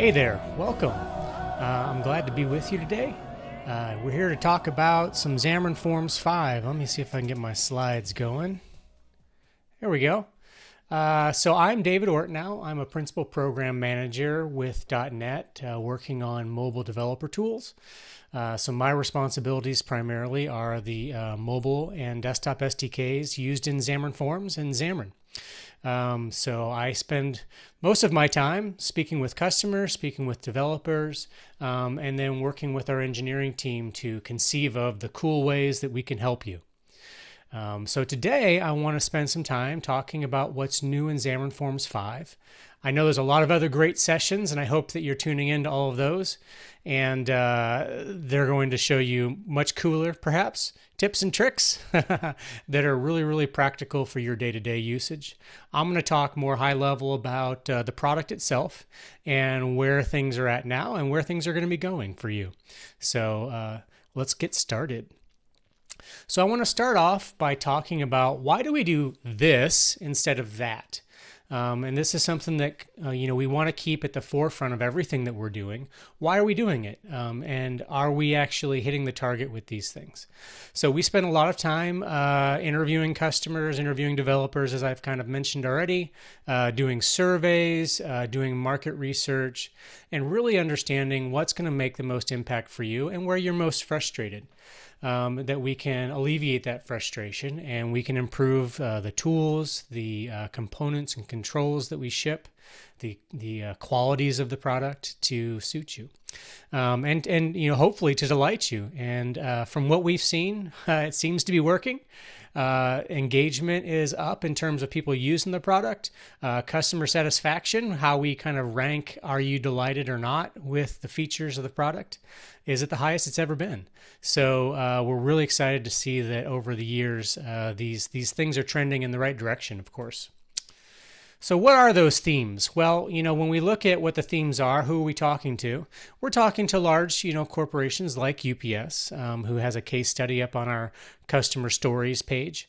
Hey there, welcome. Uh, I'm glad to be with you today. Uh, we're here to talk about some Xamarin Forms 5. Let me see if I can get my slides going. There we go. Uh, so I'm David Ortinau. I'm a principal program manager with .NET, uh, working on mobile developer tools. Uh, so my responsibilities primarily are the uh, mobile and desktop SDKs used in Xamarin Forms and Xamarin. Um, so I spend most of my time speaking with customers, speaking with developers, um, and then working with our engineering team to conceive of the cool ways that we can help you. Um, so today I want to spend some time talking about what's new in Xamarin Forms 5. I know there's a lot of other great sessions, and I hope that you're tuning in to all of those. And uh, they're going to show you much cooler, perhaps, tips and tricks that are really, really practical for your day to day usage. I'm going to talk more high level about uh, the product itself and where things are at now and where things are going to be going for you. So uh, let's get started. So I want to start off by talking about why do we do this instead of that? Um, and this is something that uh, you know we want to keep at the forefront of everything that we're doing. Why are we doing it? Um, and are we actually hitting the target with these things? So we spend a lot of time uh, interviewing customers, interviewing developers, as I've kind of mentioned already, uh, doing surveys, uh, doing market research, and really understanding what's going to make the most impact for you and where you're most frustrated um, that we can alleviate that frustration and we can improve uh, the tools, the uh, components and controls that we ship, the the uh, qualities of the product to suit you, um, and and you know hopefully to delight you. And uh, from what we've seen, it seems to be working. Uh, engagement is up in terms of people using the product. Uh, customer satisfaction, how we kind of rank are you delighted or not with the features of the product, is at the highest it's ever been. So uh, we're really excited to see that over the years, uh, these these things are trending in the right direction. Of course. So, what are those themes? Well, you know, when we look at what the themes are, who are we talking to? We're talking to large, you know, corporations like UPS, um, who has a case study up on our customer stories page.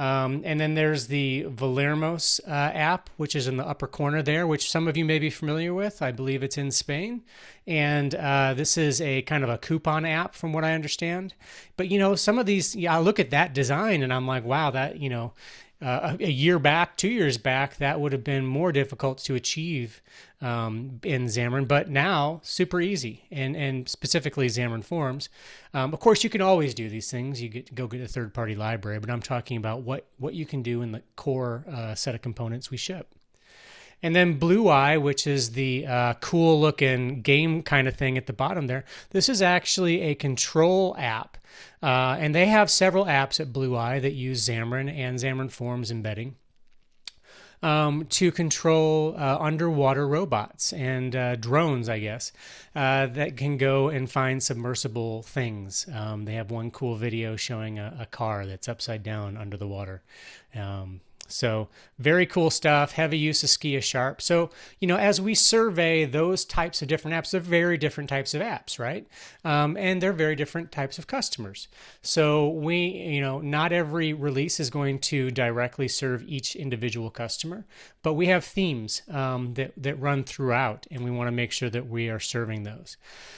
Um, and then there's the Valermos uh, app, which is in the upper corner there, which some of you may be familiar with. I believe it's in Spain. And uh, this is a kind of a coupon app, from what I understand. But, you know, some of these, yeah, I look at that design and I'm like, wow, that, you know, uh, a year back, two years back, that would have been more difficult to achieve um, in Xamarin, but now super easy, and and specifically Xamarin Forms. Um, of course, you can always do these things. You get go get a third party library, but I'm talking about what what you can do in the core uh, set of components we ship. And then Blueye, which is the uh, cool looking game kind of thing at the bottom there. This is actually a control app. Uh, and they have several apps at Blueye that use Xamarin and Xamarin Forms embedding. Um, to control uh, underwater robots and uh, drones, I guess, uh, that can go and find submersible things. Um, they have one cool video showing a, a, car that's upside down under the water. Um, so very cool stuff, heavy use of Skia Sharp. So, you know, as we survey those types of different apps, they're very different types of apps, right? Um, and they're very different types of customers. So we, you know, not every release is going to directly serve each individual customer, but we have themes um, that, that run throughout and we want to make sure that we are serving those.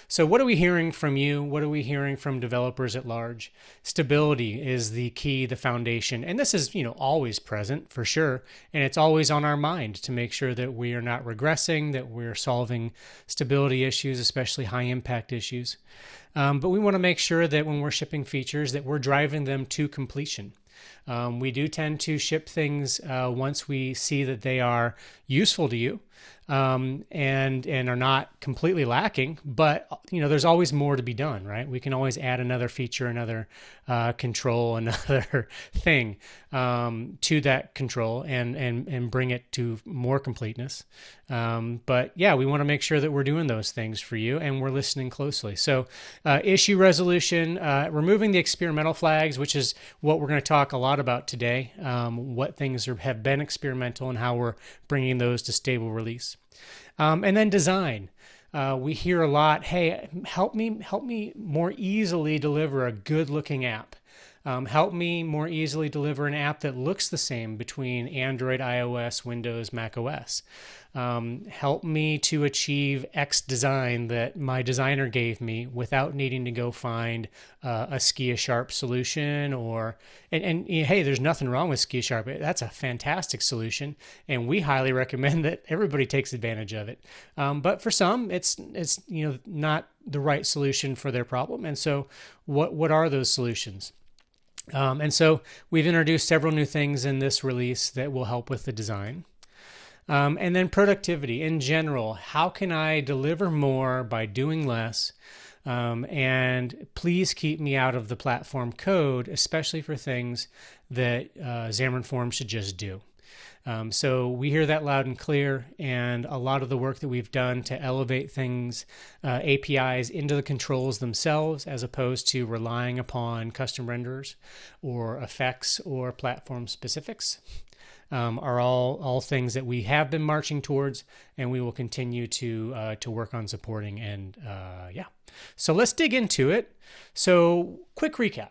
So what are we hearing from you? What are we hearing from developers at large? Stability is the key, the foundation. And this is, you know, always present for sure. And it's always on our mind to make sure that we are not regressing, that we're solving stability issues, especially high impact issues. Um, but we want to make sure that when we're shipping features that we're driving them to completion. Um, we do tend to ship things uh, once we see that they are useful to you um, and and are not completely lacking. But you know, there's always more to be done, right? We can always add another feature, another uh, control, another thing um, to that control, and and and bring it to more completeness. Um, but yeah, we want to make sure that we're doing those things for you, and we're listening closely. So, uh, issue resolution, uh, removing the experimental flags, which is what we're going to talk a lot about today. Um, what things are, have been experimental and how we're bringing those to stable release. Um, and then design. Uh, we hear a lot, hey, help me, help me more easily deliver a good looking app. Um, help me more easily deliver an app that looks the same between Android, iOS, Windows, Mac OS. Um, help me to achieve X design that my designer gave me without needing to go find uh, a Skia Sharp solution or and, and hey, there's nothing wrong with Skia Sharp. That's a fantastic solution, and we highly recommend that everybody takes advantage of it. Um, but for some, it's it's you know not the right solution for their problem. And so, what what are those solutions? Um, and so we've introduced several new things in this release that will help with the design. Um, and then productivity in general. How can I deliver more by doing less? Um, and please keep me out of the platform code, especially for things that uh, Xamarin Forms should just do. Um, so we hear that loud and clear, and a lot of the work that we've done to elevate things, uh, APIs into the controls themselves, as opposed to relying upon custom renderers or effects or platform specifics um, are all all things that we have been marching towards, and we will continue to uh, to work on supporting. And uh, yeah, so let's dig into it. So quick recap.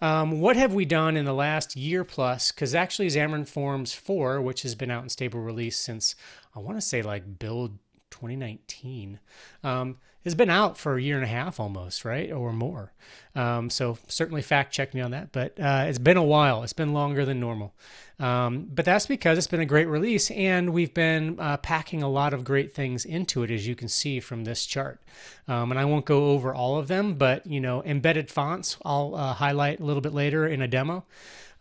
Um, what have we done in the last year plus? Because actually, Xamarin Forms 4, which has been out in stable release since I want to say like build 2019, um, has been out for a year and a half almost, right, or more. Um, so certainly fact check me on that, but uh, it's been a while. It's been longer than normal. Um, but that's because it's been a great release, and we've been uh, packing a lot of great things into it, as you can see from this chart. Um, and I won't go over all of them, but you know, embedded fonts I'll uh, highlight a little bit later in a demo.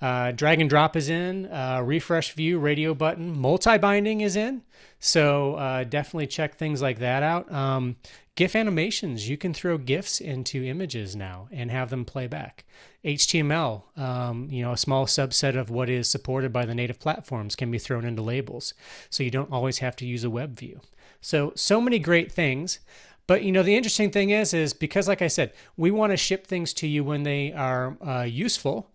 Uh, drag and drop is in, uh, refresh view, radio button, multi binding is in. So uh, definitely check things like that out. Um, GIF animations, you can throw GIFs into images now and have them play back. HTML, um, you know, a small subset of what is supported by the native platforms can be thrown into labels. So you don't always have to use a web view. So, so many great things. But you know the interesting thing is, is because like I said, we want to ship things to you when they are uh, useful,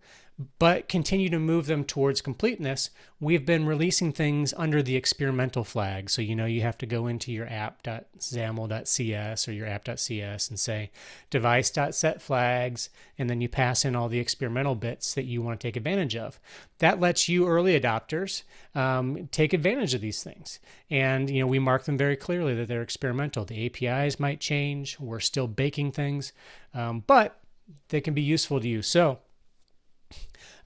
but continue to move them towards completeness, we've been releasing things under the experimental flag. So, you know, you have to go into your app.xaml.cs or your app.cs and say device.set flags, and then you pass in all the experimental bits that you want to take advantage of. That lets you early adopters um, take advantage of these things. And, you know, we mark them very clearly that they're experimental. The APIs might change, we're still baking things, um, but they can be useful to you. So,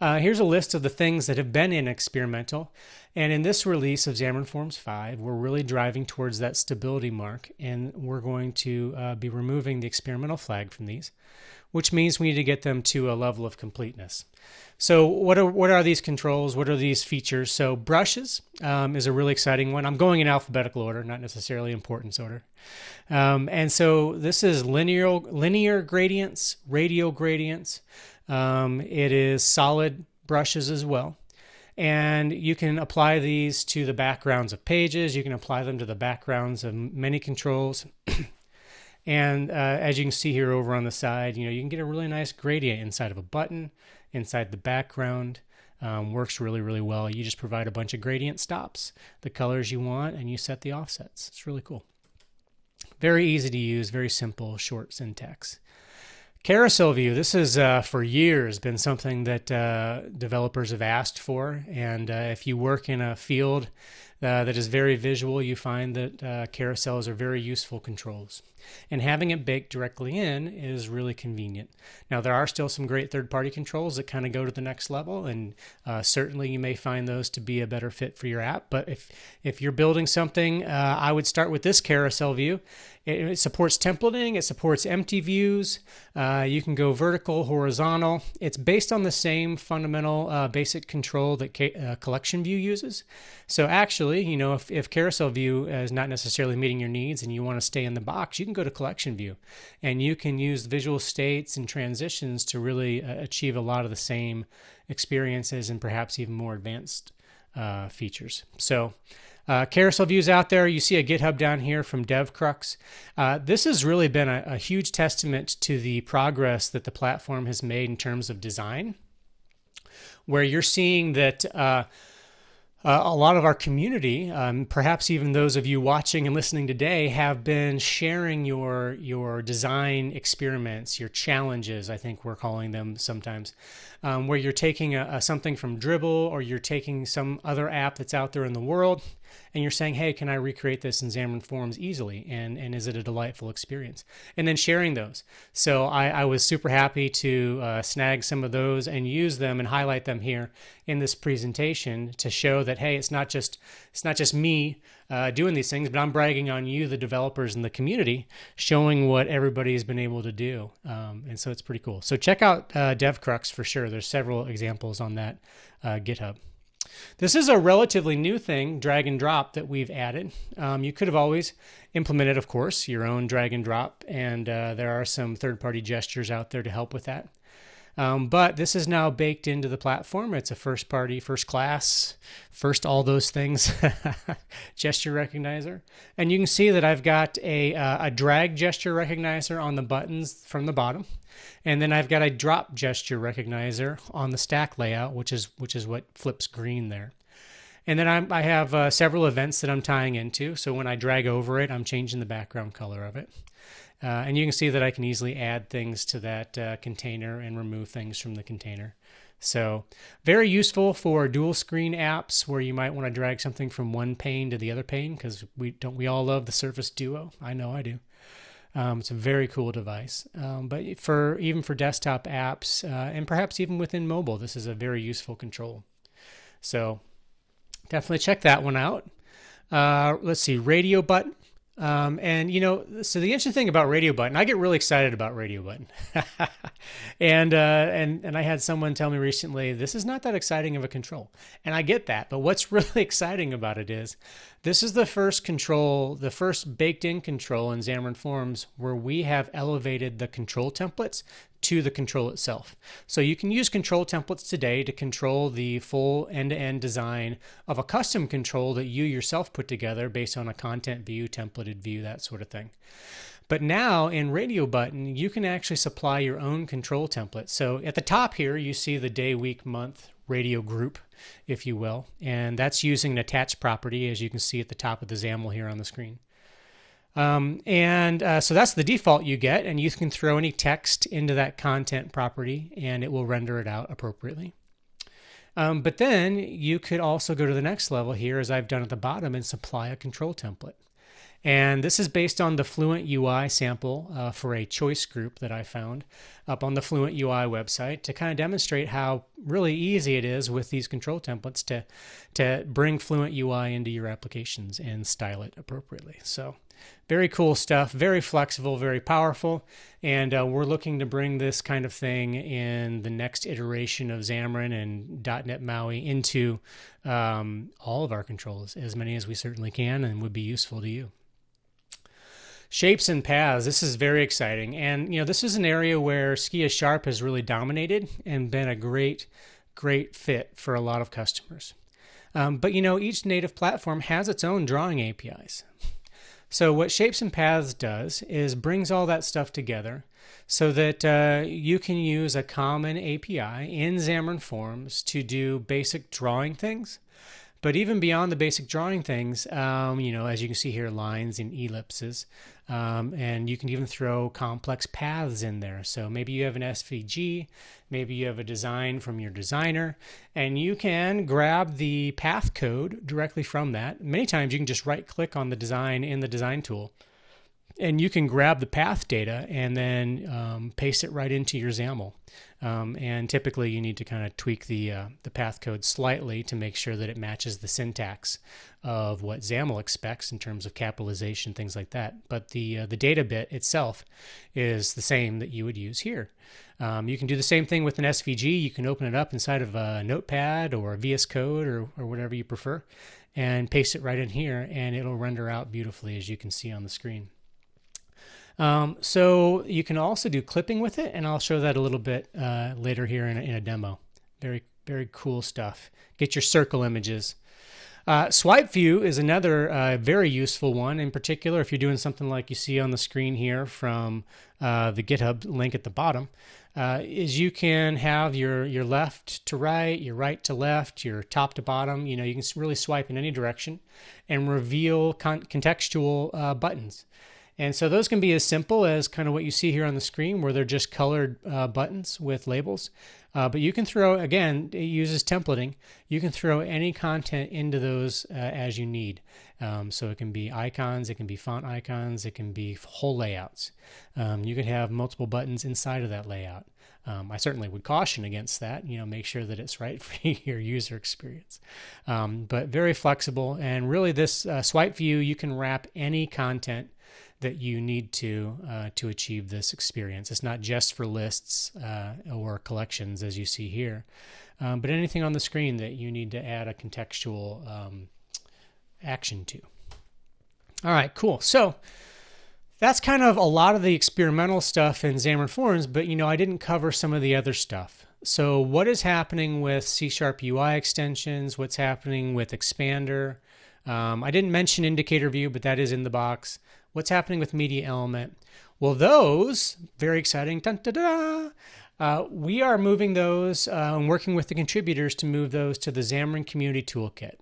uh, here's a list of the things that have been in experimental. And in this release of Xamarin Forms 5, we're really driving towards that stability mark, and we're going to uh, be removing the experimental flag from these, which means we need to get them to a level of completeness. So what are what are these controls? What are these features? So brushes um, is a really exciting one. I'm going in alphabetical order, not necessarily importance order. Um, and so this is linear linear gradients, radial gradients. Um, it is solid brushes as well. And you can apply these to the backgrounds of pages. You can apply them to the backgrounds of many controls. and uh, as you can see here over on the side, you know, you can get a really nice gradient inside of a button, inside the background. Um, works really, really well. You just provide a bunch of gradient stops, the colors you want, and you set the offsets. It's really cool. Very easy to use, very simple, short syntax. Carousel view. This has uh, for years been something that uh, developers have asked for, and uh, if you work in a field uh, that is very visual, you find that uh, carousels are very useful controls. And having it baked directly in is really convenient. Now, there are still some great third party controls that kind of go to the next level, and uh, certainly you may find those to be a better fit for your app. But if, if you're building something, I would start with this carousel view. It, it supports templating, it supports empty views. Uh, you can go vertical, horizontal. It's based on the same fundamental uh, basic control that uh, collection view uses. So, actually, you know, if, if carousel view is not necessarily meeting your needs and you want to stay in the box, you can go to collection view and you can use visual states and transitions to really uh, achieve a lot of the same experiences and perhaps even more advanced uh, features. So, uh, carousel views out there. You see a GitHub down here from DevCrux. Uh, this has really been a, a, huge testament to the progress that the platform has made in terms of design, where you're seeing that uh, uh, a lot of our community, um, perhaps even those of you watching and listening today, have been sharing your your design experiments, your challenges. I think we're calling them sometimes, um, where you're taking a, a something from Dribbble or you're taking some other app that's out there in the world and you're saying, hey, can I recreate this in Xamarin Forms easily? And, and is it a delightful experience? And then sharing those. So I, I was super happy to uh, snag some of those and use them and highlight them here in this presentation to show that, hey, it's not just, it's not just me uh, doing these things, but I'm bragging on you, the developers and the community, showing what everybody's been able to do. Um, and so it's pretty cool. So check out uh, DevCrux for sure. There's several examples on that uh, GitHub. This is a relatively new thing, drag and drop, that we've added. Um, you could have always implemented, of course, your own drag and drop, and uh, there are some third party gestures out there to help with that. Um, but this is now baked into the platform. It's a first party, first class, first all those things gesture recognizer. And you can see that I've got a, uh, a drag gesture recognizer on the buttons from the bottom. And then I've got a drop gesture recognizer on the stack layout, which is which is what flips green there. And then I'm, i have uh, several events that I'm tying into. So when I drag over it, I'm changing the background color of it. Uh, and you can see that I can easily add things to that uh, container and remove things from the container. So very useful for dual screen apps where you might want to drag something from one pane to the other pane because we don't we all love the Surface Duo. I know I do. Um, it's a very cool device. Um, but for even for desktop apps uh, and perhaps even within mobile, this is a very useful control. So definitely check that one out. Uh, let's see, radio button. Um, and you know, so the interesting thing about Radio Button, I get really excited about Radio Button, and uh, and and I had someone tell me recently this is not that exciting of a control, and I get that. But what's really exciting about it is this is the first control, the first baked-in control in Xamarin Forms where we have elevated the control templates to the control itself. So you can use control templates today to control the full end-to-end design of a custom control that you yourself put together based on a content view, templated view, that sort of thing. But now in Radio Button, you can actually supply your own control template. So at the top here, you see the day, week, month, radio group, if you will. And that's using an attached property, as you can see at the top of the XAML here on the screen. Um, and uh, so that's the default you get, and you can throw any text into that content property and it will render it out appropriately. Um, but then you could also go to the next level here, as I've done at the bottom, and supply a control template. And this is based on the Fluent UI sample uh, for a choice group that I found up on the Fluent UI website to kind of demonstrate how really easy it is with these control templates to, to bring Fluent UI into your applications and style it appropriately. So very cool stuff, very flexible, very powerful. And uh, we're looking to bring this kind of thing in the next iteration of Xamarin and .NET MAUI into um, all of our controls, as many as we certainly can and would be useful to you. Shapes and paths. This is very exciting. And, you know, this is an area where Skia Sharp has really dominated and been a great, great fit for a lot of customers. Um, but, you know, each native platform has its own drawing APIs. So what Shapes and Paths does is brings all that stuff together so that uh, you can use a common API in Xamarin Forms to do basic drawing things but even beyond the basic drawing things, um, you know, as you can see here, lines and ellipses, um, and you can even throw complex paths in there. So maybe you have an SVG, maybe you have a design from your designer, and you can grab the path code directly from that. Many times you can just right click on the design in the design tool and you can grab the path data and then um, paste it right into your XAML. Um, and typically, you need to kind of tweak the uh, the path code slightly to make sure that it matches the syntax of what XAML expects in terms of capitalization, things like that. But the uh, the data bit itself is the same that you would use here. Um, you can do the same thing with an SVG. You can open it up inside of a Notepad or a VS Code or, or whatever you prefer, and paste it right in here, and it'll render out beautifully as you can see on the screen. Um, so you can also do clipping with it, and I'll show that a little bit uh, later here in a, in a, demo. Very, very cool stuff. Get your circle images. Uh, swipe view is another uh, very useful one, in particular if you're doing something like you see on the screen here from uh, the GitHub link at the bottom. uh, is you can have your your left to right, your right to left, your top to bottom. You know, you can really swipe in any direction and reveal con- contextual uh, buttons. And so those can be as simple as kind of what you see here on the screen, where they're just colored uh, buttons with labels. Uh, but you can throw, again, it uses templating. You can throw any content into those uh, as you need. Um, so it can be icons, it can be font icons, it can be whole layouts. Um, you can have multiple buttons inside of that layout. Um, I certainly would caution against that. You know, make sure that it's right for your user experience. Um, but very flexible, and really, this uh, swipe view you can wrap any content that you need to uh, to achieve this experience. It's not just for lists uh, or collections, as you see here, um, but anything on the screen that you need to add a contextual um, action to. All right, cool. So that's kind of a lot of the experimental stuff in Xamarin Forms, but you know, I didn't cover some of the other stuff. So what is happening with C Sharp UI extensions? What's happening with Expander? Um, I didn't mention indicator view, but that is in the box. What's happening with media element? Well, those, very exciting, dun, dun, dun, uh, we are moving those uh, and working with the contributors to move those to the Xamarin Community Toolkit.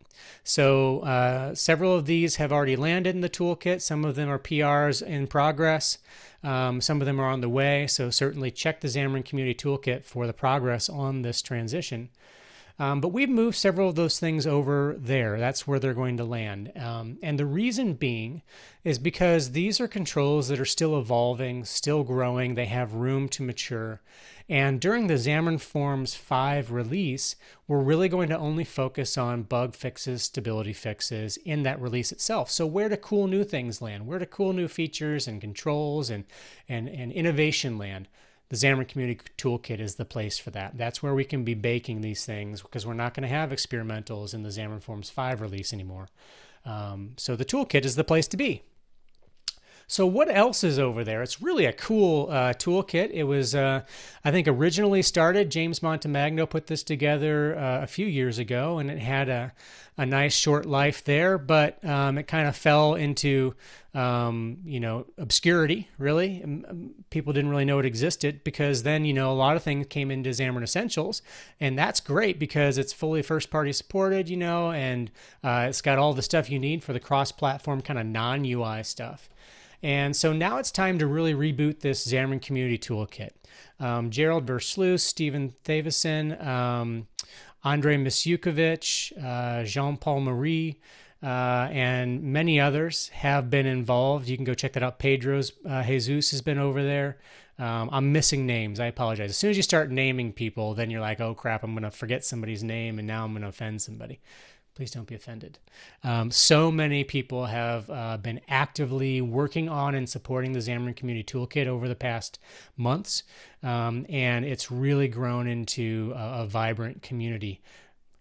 So uh, several of these have already landed in the toolkit. Some of them are PRs in progress. Um, some of them are on the way. So certainly check the Xamarin Community Toolkit for the progress on this transition. Um, but we've moved several of those things over there. That's where they're going to land. Um, and the reason being is because these are controls that are still evolving, still growing, they have room to mature. And during the Xamarin Forms 5 release, we're really going to only focus on bug fixes, stability fixes in that release itself. So where do cool new things land? Where do cool new features and controls and, and, and innovation land? The Xamarin Community Toolkit is the place for that. That's where we can be baking these things because we're not going to have experimentals in the Xamarin Forms 5 release anymore. Um, so the toolkit is the place to be. So what else is over there? It's really a cool uh, toolkit. It was, uh, I think, originally started. James Montemagno put this together uh, a few years ago, and it had a, a nice short life there. But um, it kind of fell into, um, you know, obscurity. Really, people didn't really know it existed because then, you know, a lot of things came into Xamarin Essentials, and that's great because it's fully first-party supported, you know, and uh, it's got all the stuff you need for the cross-platform kind of non-UI stuff. And so now it's time to really reboot this Xamarin Community Toolkit. Um, Gerald Versluis, Steven Thewissen, um, Andrei Misiukevich, uh, Jean-Paul Marie, uh, and many others have been involved. You can go check that out. Pedro's uh, Jesus has been over there. Um, I'm missing names. I apologize. As soon as you start naming people, then you're like, oh crap, I'm going to forget somebody's name and now I'm going to offend somebody. Please don't be offended. Um, so many people have uh, been actively working on and supporting the Xamarin Community Toolkit over the past months, um, and it's really grown into a, a vibrant community.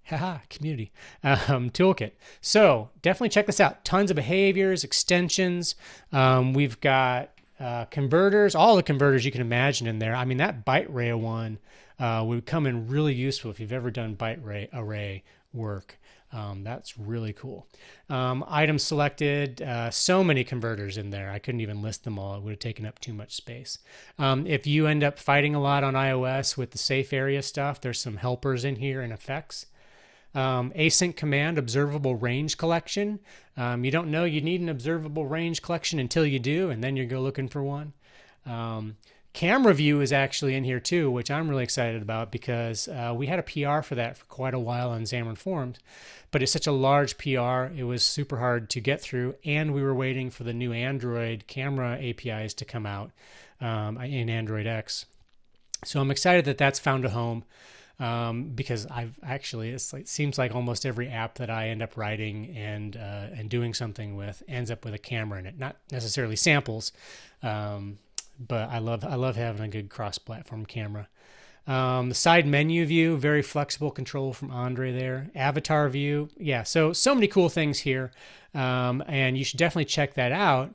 Haha, community um, toolkit. So definitely check this out. Tons of behaviors, extensions. Um, we've got uh, converters, all the converters you can imagine in there. I mean, that byte array one uh, would come in really useful if you've ever done byte array, array work. Um, that's really cool. Um, items selected, uh, so many converters in there. I couldn't even list them all. It would have taken up too much space. Um, if you end up fighting a lot on iOS with the safe area stuff, there's some helpers in here and effects. Um, async command observable range collection. Um, you don't know you need an observable range collection until you do, and then you go looking for one. Um, Camera view is actually in here too, which I'm really excited about because uh, we had a PR for that for quite a while on Xamarin Forms, but it's such a large PR, it was super hard to get through, and we were waiting for the new Android camera APIs to come out um, in Android X. So I'm excited that that's found a home um, because I've actually it's like, it seems like almost every app that I end up writing and uh, and doing something with ends up with a camera in it, not necessarily samples. Um, but I love I love having a good cross-platform camera. Um, the side menu view, very flexible control from Andre there. Avatar view, yeah. So so many cool things here, um, and you should definitely check that out.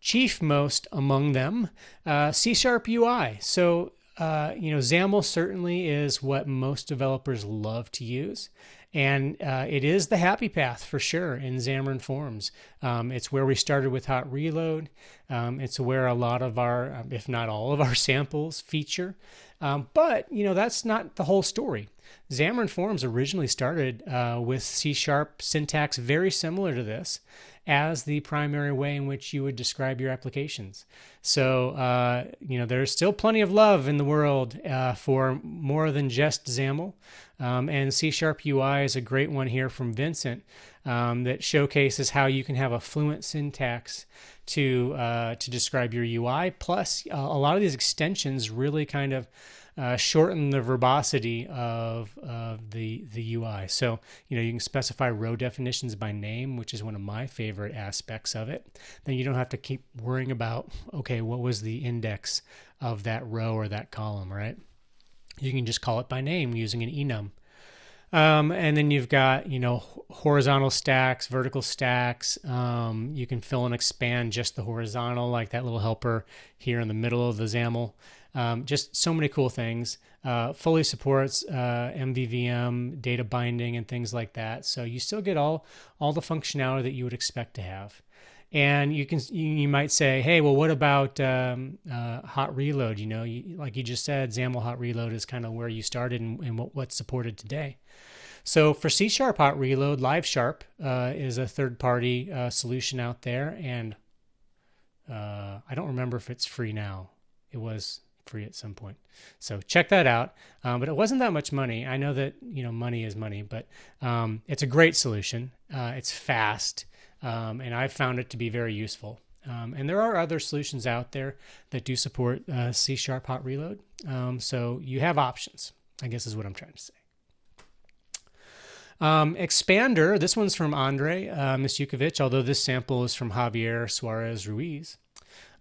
Chief most among them, uh, C Sharp UI. So uh, you know, XAML certainly is what most developers love to use. And uh, it is the happy path for sure in Xamarin Forms. Um, it's where we started with Hot Reload. Um, it's where a lot of our, if not all of our samples feature. Um, but, you know, that's not the whole story. Xamarin Forms originally started uh, with C Sharp syntax very similar to this as the primary way in which you would describe your applications. So, uh, you know, there's still plenty of love in the world uh, for more than just XAML. Um, and C Sharp UI is a great one here from Vincent um, that showcases how you can have a fluent syntax to uh, to describe your UI. Plus, uh, a lot of these extensions really kind of uh, shorten the verbosity of, of the the UI. So you know you can specify row definitions by name, which is one of my favorite aspects of it. Then you don't have to keep worrying about okay, what was the index of that row or that column, right? You can just call it by name using an enum. Um, and then you've got, you know, horizontal stacks, vertical stacks. Um, you can fill and expand just the horizontal, like that little helper here in the middle of the XAML. Um, just so many cool things. Uh, fully supports uh, MVVM, data binding, and things like that. So you still get all all the functionality that you would expect to have. And you can you might say, hey, well, what about um, uh, hot reload? You know, you, like you just said, XAML hot reload is kind of where you started and, and what, what's supported today. So for C Sharp Hot Reload, LiveSharp uh, is a third-party uh, solution out there, and uh, I don't remember if it's free now. It was free at some point. So check that out. Um, but it wasn't that much money. I know that you know money is money, but um, it's a great solution. Uh, it's fast, um, and I've found it to be very useful. Um, and there are other solutions out there that do support uh, C Sharp Hot Reload. Um, so you have options. I guess is what I'm trying to say. Um, Expander, this one's from Andre uh, although this sample is from Javier Suarez Ruiz,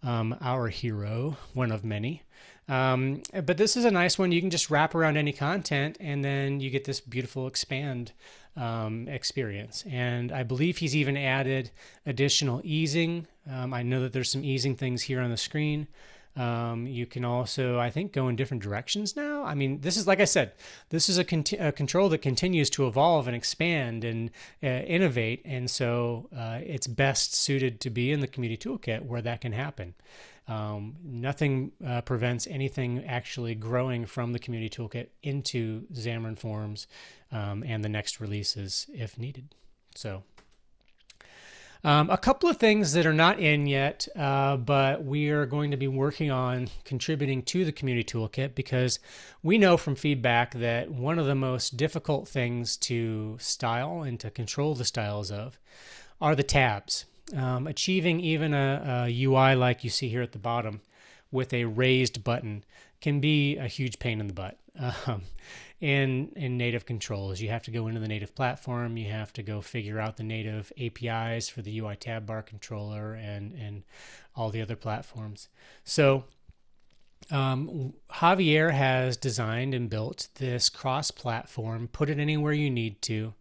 um, our hero, one of many. Um, but this is a nice one. You can just wrap around any content and then you get this beautiful expand um, experience. And I believe he's even added additional easing. Um, I know that there's some easing things here on the screen. Um, you can also, I think, go in different directions now. I mean, this is like I said, this is a, conti- a control that continues to evolve and expand and uh, innovate, and so uh, it's best suited to be in the community toolkit where that can happen. Um, nothing uh, prevents anything actually growing from the community toolkit into Xamarin Forms um, and the next releases if needed. So, um, a couple of things that are not in yet, uh, but we are going to be working on contributing to the community toolkit because we know from feedback that one of the most difficult things to style and to control the styles of are the tabs um, achieving even a, a, UI like you see here at the bottom with a raised button can be a huge pain in the butt. Um, in in native controls, you have to go into the native platform. You have to go figure out the native APIs for the UI tab bar controller and and all the other platforms. So um, Javier has designed and built this cross-platform. Put it anywhere you need to.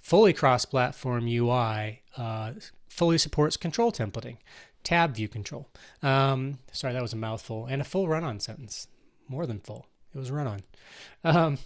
Fully cross-platform UI uh, fully supports control templating, tab view control. Um, sorry, that was a mouthful, and a full run on sentence. More than full. It was run on. Um,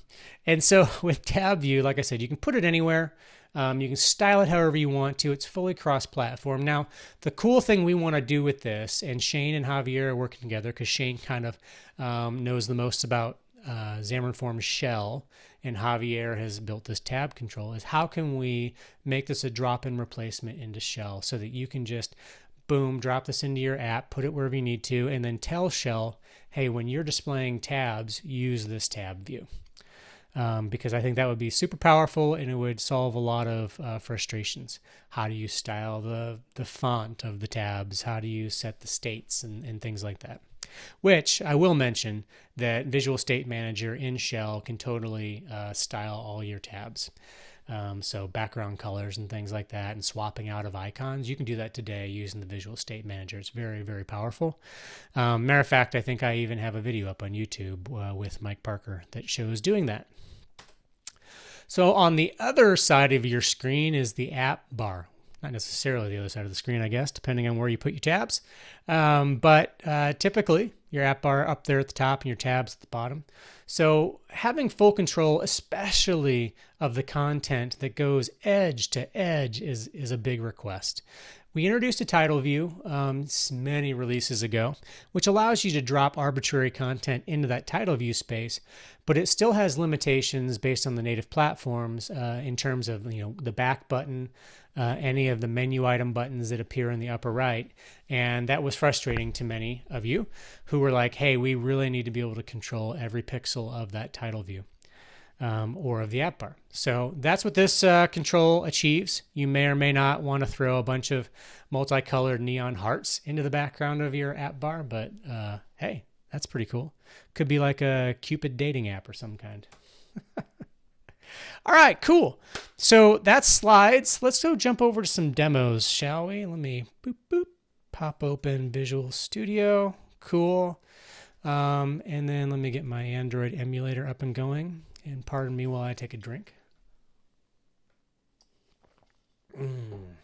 and so with tab view, like I said, you can put it anywhere. Um, you can style it however you want to. It's fully cross platform. Now, the cool thing we want to do with this, and Shane and Javier are working together because Shane kind of um, knows the most about uh, Xamarin shell and Javier has built this tab control is how can we make this a drop-in replacement into shell so that you can just boom drop this into your app put it wherever you need to and then tell shell hey when you're displaying tabs use this tab view um, because I think that would be super powerful and it would solve a lot of uh, frustrations. How do you style the the font of the tabs? How do you set the states and, and things like that? Which I will mention that Visual State Manager in Shell can totally uh, style all your tabs. Um, so background colors and things like that, and swapping out of icons, you can do that today using the Visual State Manager. It's very, very powerful. Um, matter of fact, I think I even have a video up on YouTube uh, with Mike Parker that shows doing that. So on the other side of your screen is the app bar, not necessarily the other side of the screen, I guess, depending on where you put your tabs. Um, but uh, typically, your app bar up there at the top and your tabs at the bottom. So having full control, especially of the content that goes edge to edge, is is a big request. We introduced a title view um, many releases ago, which allows you to drop arbitrary content into that title view space, but it still has limitations based on the native platforms uh, in terms of you know the back button, uh, any of the menu item buttons that appear in the upper right, and that was frustrating to many of you who were like, "Hey, we really need to be able to control every pixel of that title view." Um, or of the app bar. So that's what this uh, control achieves. You may or may not want to throw a bunch of multicolored neon hearts into the background of your app bar, but uh, hey, that's pretty cool. Could be like a Cupid dating app or some kind. All right, cool. So that's slides. Let's go jump over to some demos, shall we? Let me boop boop pop open Visual Studio. Cool. Um, and then let me get my Android emulator up and going. And pardon me while I take a drink. Mm.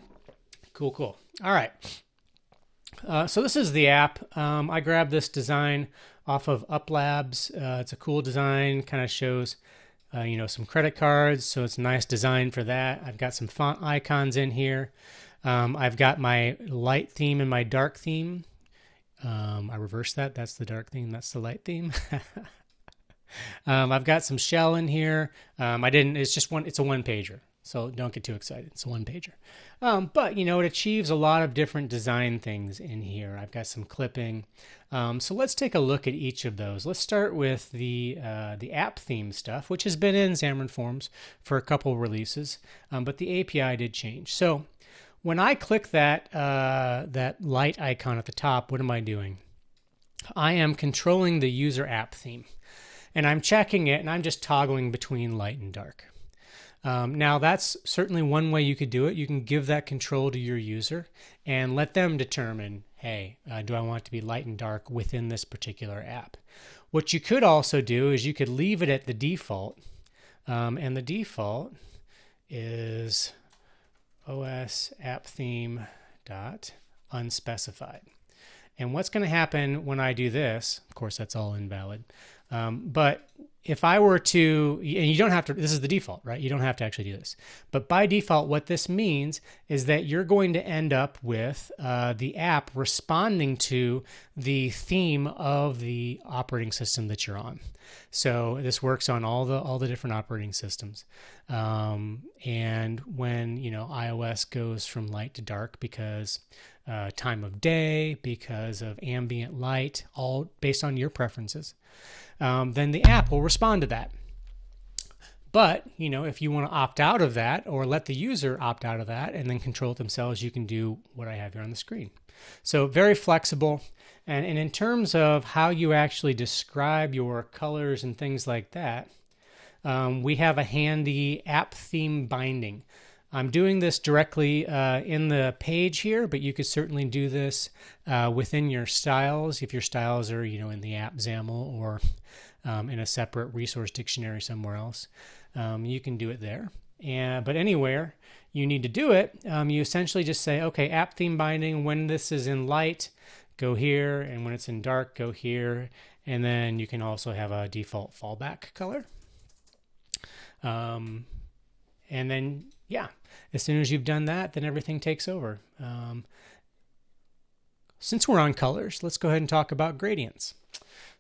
Cool, cool. All right. Uh, so this is the app. Um, I grabbed this design off of UpLabs. Uh, it's a cool design, kind of shows, uh, you know, some credit cards. So it's a nice design for that. I've got some font icons in here. Um, I've got my light theme and my dark theme. Um, I reversed that. That's the dark theme. That's the light theme. Um, I've got some shell in here. Um, I didn't. It's just one. It's a one pager, so don't get too excited. It's a one pager. Um, but you know, it achieves a lot of different design things in here. I've got some clipping. Um, so let's take a look at each of those. Let's start with the uh, the app theme stuff, which has been in Xamarin Forms for a couple releases, um, but the API did change. So when I click that uh, that light icon at the top, what am I doing? I am controlling the user app theme and I'm checking it and I'm just toggling between light and dark. Um, now that's certainly one way you could do it. You can give that control to your user and let them determine, hey, uh, do I want to be light and dark within this particular app? What you could also do is you could leave it at the default, um, and the default is os app theme dot unspecified. And what's going to happen when I do this, of course, that's all invalid. Um, but if I were to, and you don't have to, this is the default, right? You don't have to actually do this. But by default, what this means is that you're going to end up with uh, the app responding to the theme of the operating system that you're on. So this works on all the all the different operating systems. Um, and when you know iOS goes from light to dark because uh, time of day, because of ambient light, all based on your preferences um, then the app will respond to that. But, you know, if you want to opt out of that or let the user opt out of that and then control it themselves, you can do what I have here on the screen. So very flexible. And, and in terms of how you actually describe your colors and things like that, um, we have a handy app theme binding. I'm doing this directly uh, in the page here, but you could certainly do this uh, within your styles if your styles are, you know, in the app XAML or um, in a separate resource dictionary somewhere else. Um, you can do it there. And, but anywhere you need to do it, um, you essentially just say, okay, app theme binding, when this is in light, go here, and when it's in dark, go here. And then you can also have a default fallback color. Um, and then yeah, as soon as you've done that, then everything takes over. Um, since we're on colors, let's go ahead and talk about gradients.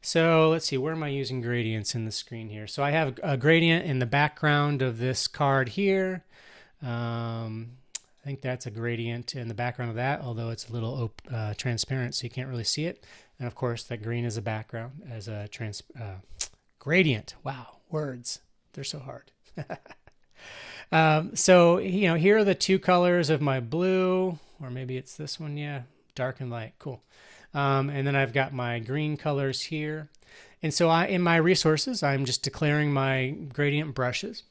So let's see, where am I using gradients in the screen here? So I have a gradient in the background of this card here. Um, I think that's a gradient in the background of that, although it's a little uh, transparent, so you can't really see it. And of course, that green is a background as a trans uh, gradient. Wow, words, they're so hard. Um, so, you know, here are the two colors of my blue, or maybe it's this one. Yeah, dark and light. Cool. Um, and then I've got my green colors here. And so I, in my resources, I'm just declaring my gradient brushes.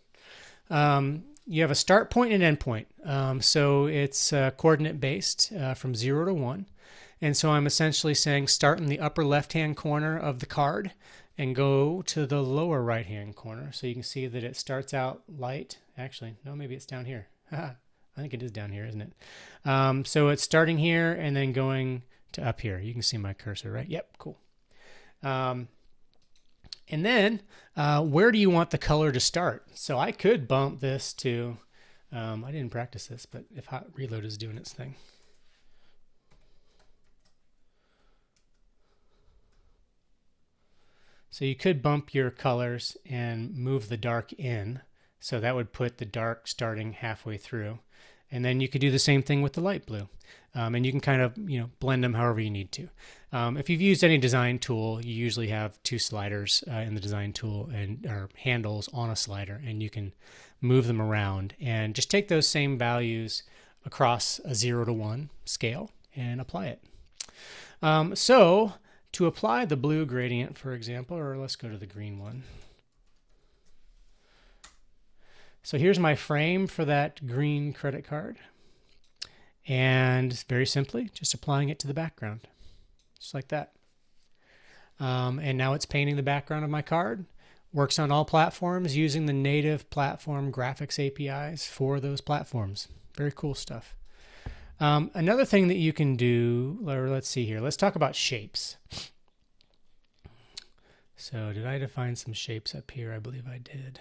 Um, you have a start point and end point. Um, so it's uh, coordinate based uh, from zero to one. And so I'm essentially saying start in the upper left hand corner of the card and go to the lower right hand corner. So you can see that it starts out light. Actually, no, maybe it's down here. I think it is down here, isn't it? Um, so it's starting here and then going to up here. You can see my cursor, right? Yep, cool. Um, And then, uh, where do you want the color to start? So I could bump this to, um, I didn't practice this, but if hot reload is doing its thing. So you could bump your colors and move the dark in. So that would put the dark starting halfway through. And then you could do the same thing with the light blue. Um, and you can kind of, you know, blend them however you need to. Um, if you've used any design tool, you usually have two sliders uh, in the design tool and or handles on a slider, and you can move them around and just take those same values across a zero to one scale and apply it. Um, so to apply the blue gradient, for example, or let's go to the green one. So here's my frame for that green credit card. And very simply, just applying it to the background, just like that. Um, and now it's painting the background of my card. Works on all platforms using the native platform graphics APIs for those platforms. Very cool stuff. Um, another thing that you can do, or let's see here, let's talk about shapes. So did I define some shapes up here? I believe I did.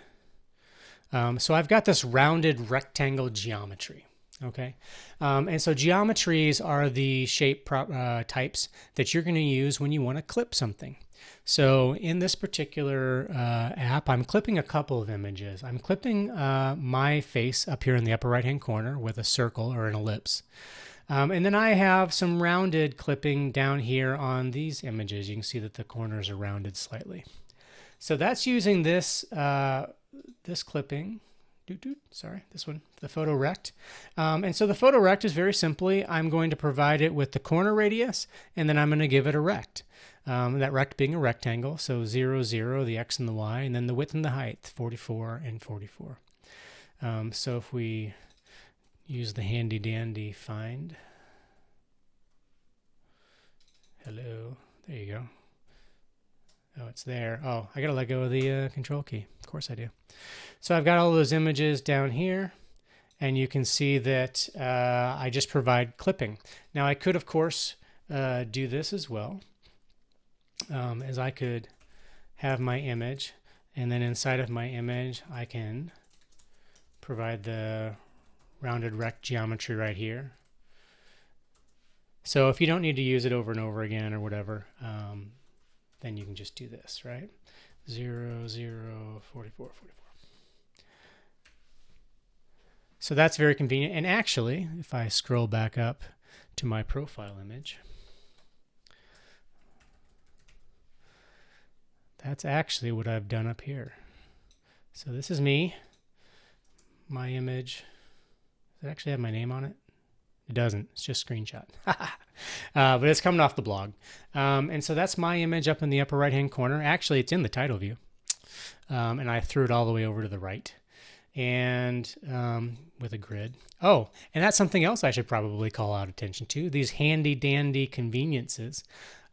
Um, so I've got this rounded rectangle geometry. Okay, um, and so geometries are the shape uh, types that you're going to use when you want to clip something. So in this particular uh, app, I'm clipping a couple of images. I'm clipping uh, my face up here in the upper right hand corner with a circle or an ellipse. Um, and then I have some rounded clipping down here on these images. You can see that the corners are rounded slightly. So that's using this, uh, this clipping. Doot, doot, sorry, this one, the photo rect. Um, and so the photo rect is very simply, I'm going to provide it with the corner radius, and then I'm going to give it a rect. Um, that rect being a rectangle, so 0, 0, the x and the y, and then the width and the height, 44 and 44. Um, so if we use the handy dandy find. Hello, there you go. Oh, it's there. Oh, I gotta let go of the uh, control key. Of course I do. So I've got all those images down here and you can see that uh, I just provide clipping. Now I could, of course, uh, do this as well, um, as I could have my image, and then inside of my image, I can provide the rounded rect geometry right here. So if you don't need to use it over and over again or whatever, um, then you can just do this, right? 0, 0, 44, 44. So that's very convenient. And actually, if I scroll back up to my profile image, that's actually what I've done up here. So this is me, my image, Does it actually have my name on it? It doesn't. It's just screenshot. uh, but it's coming off the blog. Um, and so that's my image up in the upper right hand corner. Actually, it's in the title view. Um, and I threw it all the way over to the right and um, with a grid. Oh, and that's something else I should probably call out attention to these handy dandy conveniences.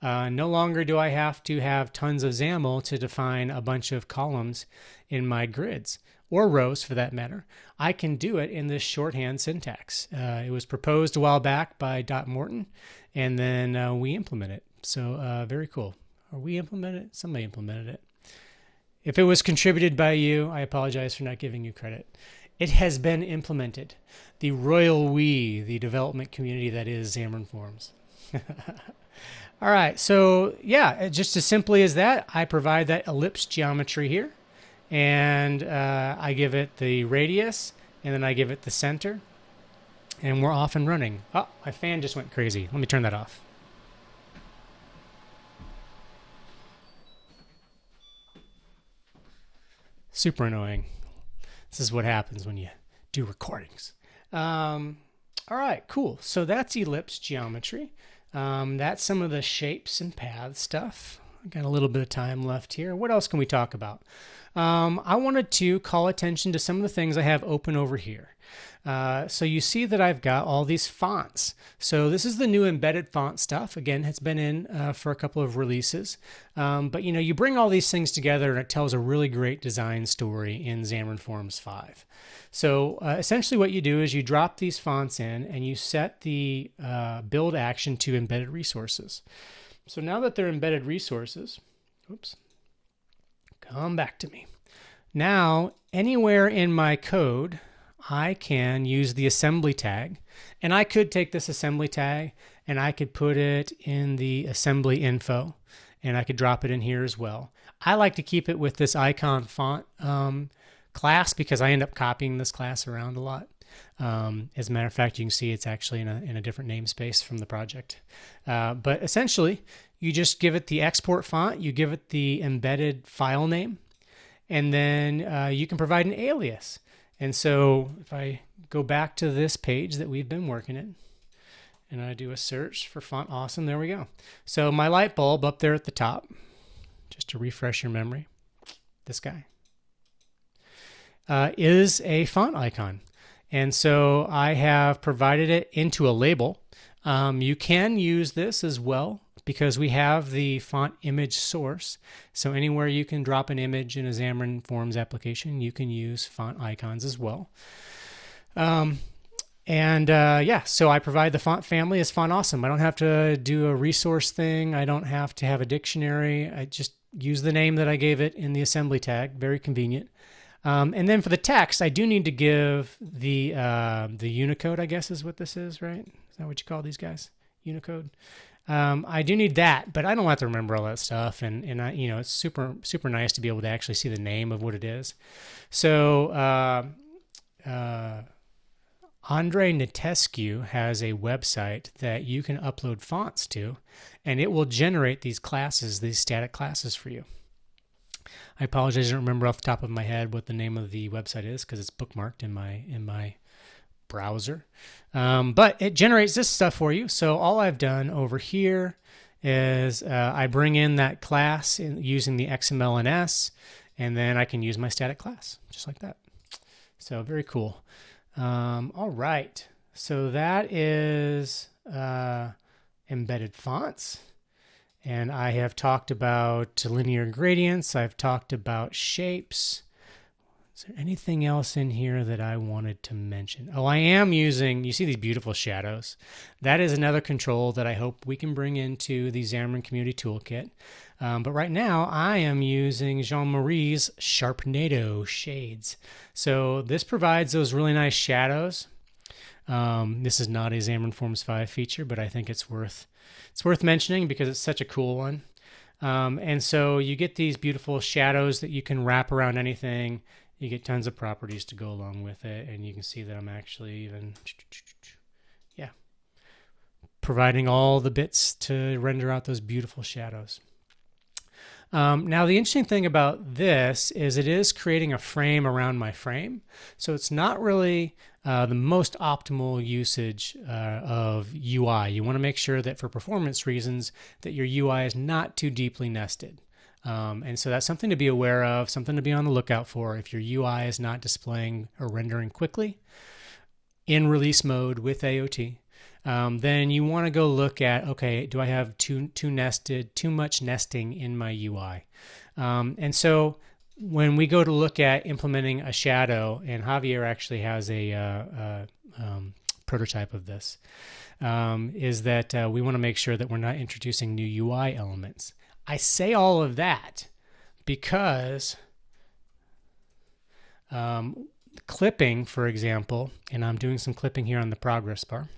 Uh, no longer do I have to have tons of XAML to define a bunch of columns in my grids or rows for that matter. I can do it in this shorthand syntax. Uh, it was proposed a while back by Dot Morton, and then uh, we implement it. So uh, very cool. Or we implemented it? Somebody implemented it. If it was contributed by you, I apologize for not giving you credit. It has been implemented. The royal we, the development community that is Xamarin Forms. All right, so yeah, just as simply as that, I provide that ellipse geometry here and uh, I give it the radius, and then I give it the center, and we're off and running. Oh, my fan just went crazy. Let me turn that off. Super annoying. This is what happens when you do recordings. Um, all right, cool. So that's ellipse geometry. Um, that's some of the shapes and paths stuff. Got a little bit of time left here. What else can we talk about? um, I wanted to call attention to some of the things I have open over here. Uh, so you see that I've got all these fonts. So this is the new embedded font stuff. Again, it's been in uh, for a couple of releases. Um, but you know, you bring all these things together and it tells a really great design story in Xamarin Forms 5. So uh, essentially what you do is you drop these fonts in and you set the uh, build action to embedded resources. So now that they're embedded resources, oops, come back to me. Now, anywhere in my code, I can use the assembly tag. And I could take this assembly tag and I could put it in the assembly info and I could drop it in here as well. I like to keep it with this icon font um, class because I end up copying this class around a lot. Um, as a matter of fact, you can see it's actually in a, in a different namespace from the project. Uh, but essentially, you just give it the export font, you give it the embedded file name, and then uh, you can provide an alias. And so if I go back to this page that we've been working in, and I do a search for Font Awesome, there we go. So my light bulb up there at the top, just to refresh your memory, this guy, uh, is a font icon. And so I have provided it into a label. Um, you can use this as well because we have the font image source. So anywhere you can drop an image in a Xamarin Forms application, you can use font icons as well. Um, and uh, yeah, so I provide the font family as Font Awesome. I don't have to do a resource thing. I don't have to have a dictionary. I just use the name that I gave it in the assembly tag. Very convenient. Um, and then for the text, I do need to give the uh, the Unicode. I guess is what this is, right? Is that what you call these guys? Unicode. Um, I do need that, but I don't have to remember all that stuff. And and I, you know, it's super super nice to be able to actually see the name of what it is. So. Uh, uh, Andrei Nitescu has a website that you can upload fonts to, and it will generate these classes, these static classes for you. I apologize, I don't remember off the top of my head what the name of the website is because it's bookmarked in my in my browser. Um, but it generates this stuff for you. So all I've done over here is uh, I bring in that class in, using the XMLNS, and then I can use my static class just like that. So very cool. Um, all right. So that is uh, embedded fonts. And I have talked about linear gradients. I've talked about shapes. Is there anything else in here that I wanted to mention? Oh, I am using, you see these beautiful shadows. That is another control that I hope we can bring into the Xamarin Community Toolkit. Um, but right now I am using Jean-Marie's Sharpnado shades. So this provides those really nice shadows. Um, this is not a Xamarin Forms 5 feature, but I think it's worth it's worth mentioning because it's such a cool one. Um, and so you get these beautiful shadows that you can wrap around anything. You get tons of properties to go along with it, and you can see that I'm actually even yeah providing all the bits to render out those beautiful shadows. Um, now, the interesting thing about this is it is creating a frame around my frame. So it's not really uh, the most optimal usage uh, of UI. You want to make sure that for performance reasons that your UI is not too deeply nested. Um, and so that's something to be aware of, something to be on the lookout for if your UI is not displaying or rendering quickly in release mode with AOT um, then you want to go look at okay, do I have too too nested, too much nesting in my UI? Um, and so when we go to look at implementing a shadow, and Javier actually has a, uh, uh, um, prototype of this, um, is that uh, we want to make sure that we're not introducing new UI elements. I say all of that because um, clipping, for example, and I'm doing some clipping here on the progress bar.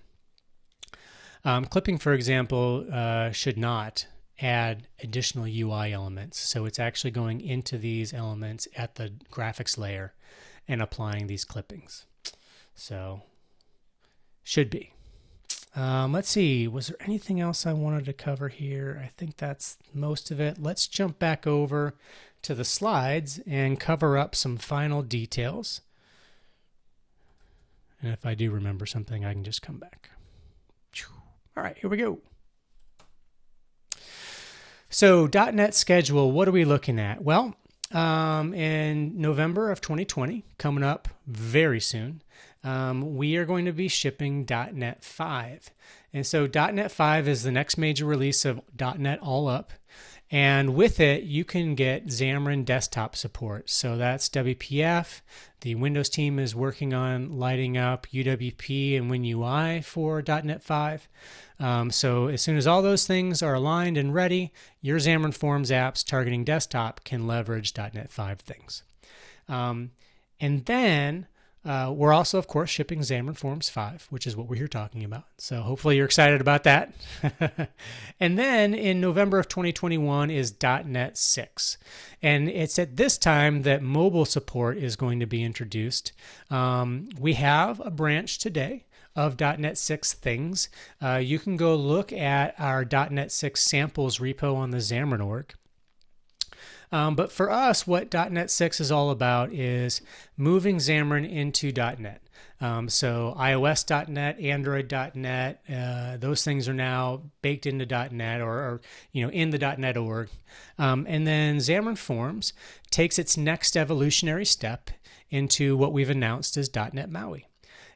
Um, clipping, for example, uh, should not add additional UI elements. So it's actually going into these elements at the graphics layer and applying these clippings. So should be. Um, let's see, was there anything else I wanted to cover here? I think that's most of it. Let's jump back over to the slides and cover up some final details. And if I do remember something, I can just come back. All right, here we go. So .NET schedule, what are we looking at? Well, um, in November of 2020, coming up very soon, um, we are going to be shipping .NET 5. And so .NET 5 is the next major release of .NET All Up. And with it, you can get Xamarin desktop support. So that's WPF. The Windows team is working on lighting up UWP and WinUI for .NET 5. Um, so as soon as all those things are aligned and ready, your Xamarin Forms apps targeting desktop can leverage .NET 5 things. Um, and then uh, we're also, of course, shipping Xamarin Forms 5, which is what we're here talking about. So hopefully you're excited about that. and then in November of 2021 is .NET 6. And it's at this time that mobile support is going to be introduced. Um, we have a branch today of .NET 6 things. Uh, you can go look at our .NET 6 samples repo on the Xamarin org. Um, but for us, what .NET 6 is all about is moving Xamarin into .NET. Um, so iOS.NET, Android.NET, uh, those things are now baked into .NET or, or you know in the .NET org. Um, and then Xamarin Forms takes its next evolutionary step into what we've announced as .NET MAUI.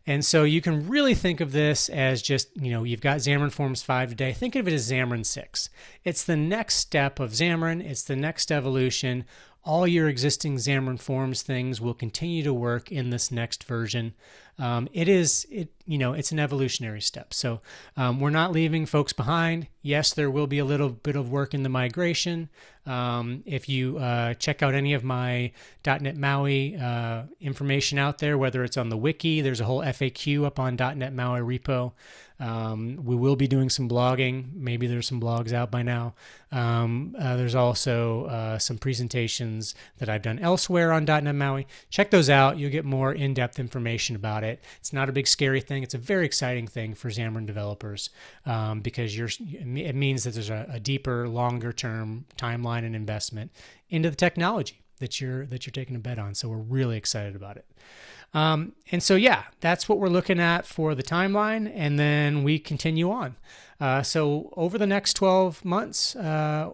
And so you can really think of this as just, you know, you've got Xamarin Forms 5 today. Think of it as Xamarin 6. It's the next step of Xamarin, it's the next evolution. All your existing Xamarin Forms things will continue to work in this next version um, it is it you know it's an evolutionary step. So um, we're not leaving folks behind. Yes, there will be a little bit of work in the migration. Um, if you uh, check out any of my .NET MAUI uh, information out there, whether it's on the wiki, there's a whole FAQ up on .NET MAUI repo. Um, we will be doing some blogging. Maybe there's some blogs out by now. Um, uh, there's also uh, some presentations that I've done elsewhere on .NET MAUI. Check those out. You'll get more in-depth information about it. It's not a big scary thing. It's a very exciting thing for Xamarin developers um, because you're, it means that there's a, a deeper, longer-term timeline and investment into the technology that you're that you're taking a bet on. So we're really excited about it. Um, and so, yeah, that's what we're looking at for the timeline. And then we continue on. Uh, so, over the next 12 months, uh,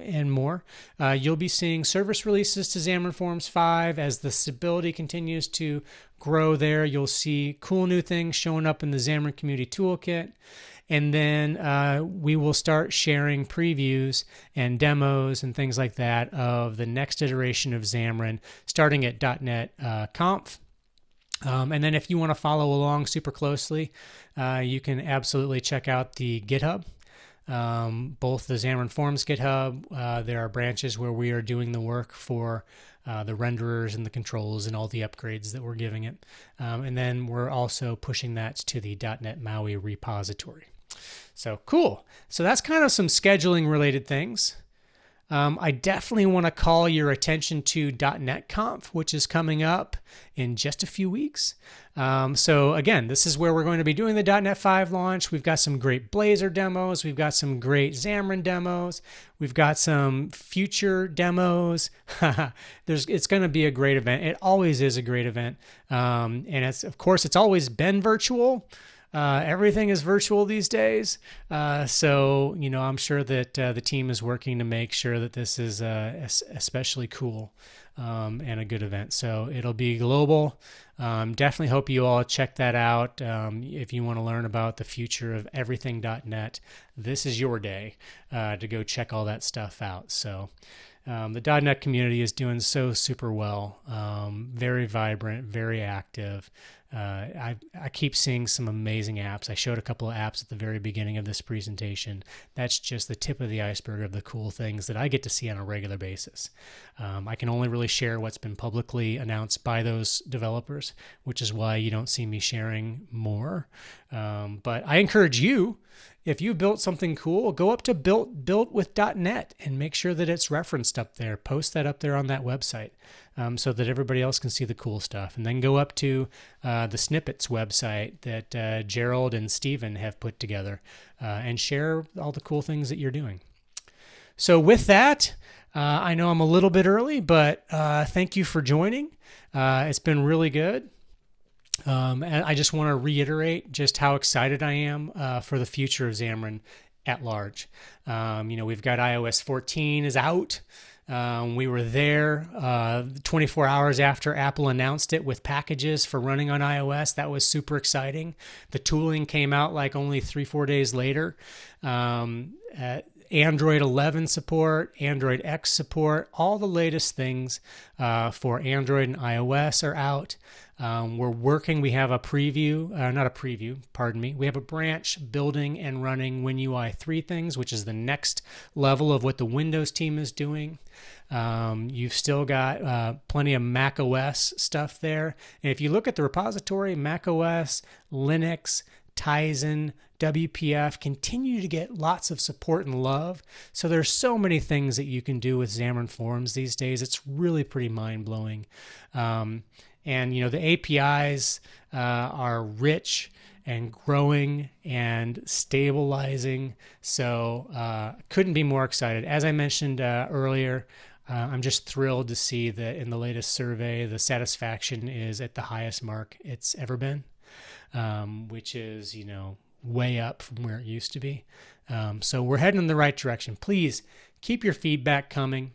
and more. Uh, you'll be seeing service releases to Xamarin Forms 5 as the stability continues to grow there. You'll see cool new things showing up in the Xamarin Community Toolkit. And then uh, we will start sharing previews and demos and things like that of the next iteration of Xamarin, starting at .NET uh, Conf. Um, and then if you want to follow along super closely, uh, you can absolutely check out the GitHub. Um, both the Xamarin Forms GitHub, uh, there are branches where we are doing the work for uh, the renderers and the controls and all the upgrades that we're giving it. Um, and then we're also pushing that to the .NET MAUI repository. So cool. So that's kind of some scheduling related things. Um, I definitely want to call your attention to .NET Conf, which is coming up in just a few weeks. Um, so again, this is where we're going to be doing the .NET 5 launch. We've got some great Blazor demos. We've got some great Xamarin demos. We've got some future demos. There's, it's going to be a great event. It always is a great event, um, and it's of course it's always been virtual. Uh, everything is virtual these days. Uh, so, you know, I'm sure that uh, the team is working to make sure that this is uh, especially cool um, and a good event. So it'll be global. Um, definitely hope you all check that out. Um, if you want to learn about the future of everything.net, this is your day uh, to go check all that stuff out. So, um, the .NET community is doing so super well, um, very vibrant, very active. Uh, I, I keep seeing some amazing apps. I showed a couple of apps at the very beginning of this presentation. That's just the tip of the iceberg of the cool things that I get to see on a regular basis. Um, I can only really share what's been publicly announced by those developers, which is why you don't see me sharing more. Um, but I encourage you if you built something cool, go up to built built with .net and make sure that it's referenced up there. Post that up there on that website um, so that everybody else can see the cool stuff. And then go up to uh, the snippets website that uh, Gerald and Steven have put together uh, and share all the cool things that you're doing. So with that, uh, I know I'm a little bit early, but uh, thank you for joining. Uh, it's been really good. Um, and I just want to reiterate just how excited I am for the future of Xamarin at large. Um, you know, we've got iOS 14 is out. Um, we were there uh, 24 hours after Apple announced it with packages for running on iOS. That was super exciting. The tooling came out like only three, four days later. Um, uh, Android 11 support, Android X support, all the latest things uh, for Android and iOS are out. Um, we're working, we have a preview, uh, not a preview, pardon me. We have a branch building and running WinUI 3 things, which is the next level of what the Windows team is doing. Um, you've still got uh, plenty of Mac OS stuff there. And if you look at the repository, Mac OS, Linux, Tizen, WPF continue to get lots of support and love. So there's so many things that you can do with Xamarin Forms these days. It's really pretty mind blowing. Um, and you know the APIs uh, are rich and growing and stabilizing. So uh, couldn't be more excited. As I mentioned uh, earlier, uh, I'm just thrilled to see that in the latest survey, the satisfaction is at the highest mark it's ever been, um, which is you know way up from where it used to be. Um, so we're heading in the right direction. Please keep your feedback coming.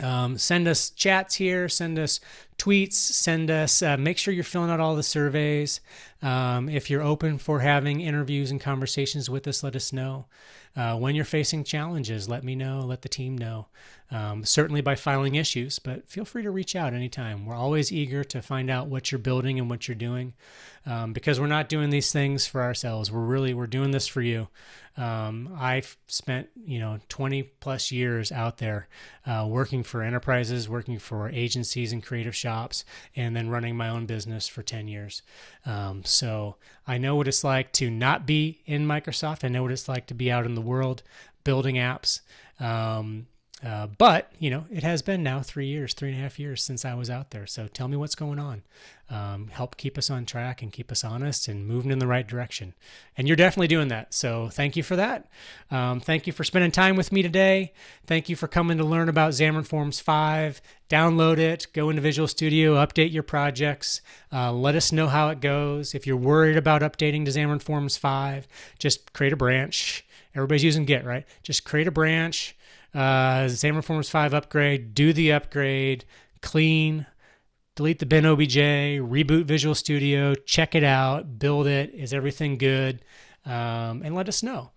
Um, send us chats here, send us tweets, send us, uh, make sure you're filling out all the surveys. Um, if you're open for having interviews and conversations with us, let us know. Uh, when you're facing challenges, let me know, let the team know. Um, certainly by filing issues, but feel free to reach out anytime. We're always eager to find out what you're building and what you're doing um, because we're not doing these things for ourselves. We're really, we're doing this for you. Um, I've spent, you know, 20 plus years out there uh, working for enterprises, working for agencies and creative shops, and then running my own business for 10 years. Um, so I know what it's like to not be in Microsoft. I know what it's like to be out in the world building apps. Um, uh, but you know, it has been now three years, three and a half years since I was out there. So tell me what's going on. Um, help keep us on track and keep us honest and moving in the right direction. And you're definitely doing that. So thank you for that. Um, thank you for spending time with me today. Thank you for coming to learn about Xamarin Forms 5. Download it, go into Visual Studio, update your projects. Uh, let us know how it goes. If you're worried about updating to Xamarin Forms 5, just create a branch. Everybody's using Git, right? Just create a branch uh, Xamarin Forms 5 upgrade, do the upgrade, clean, delete the bin obj, reboot Visual Studio, check it out, build it. Is everything good? Um, and let us know.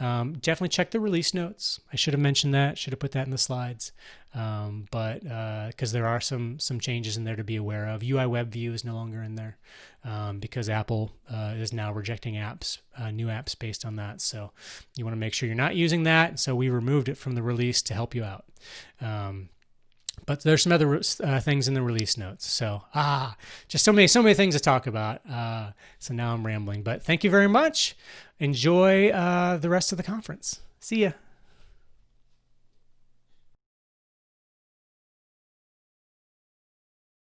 Um, definitely check the release notes. I should have mentioned that. Should have put that in the slides. Um, but because uh, there are some some changes in there to be aware of. UI Web View is no longer in there um, because Apple uh, is now rejecting apps, uh, new apps based on that. So you want to make sure you're not using that. So we removed it from the release to help you out. Um, but there's some other uh, things in the release notes. So ah, just so many so many things to talk about. Uh, so now I'm rambling. But thank you very much. Enjoy uh, the rest of the conference. See ya.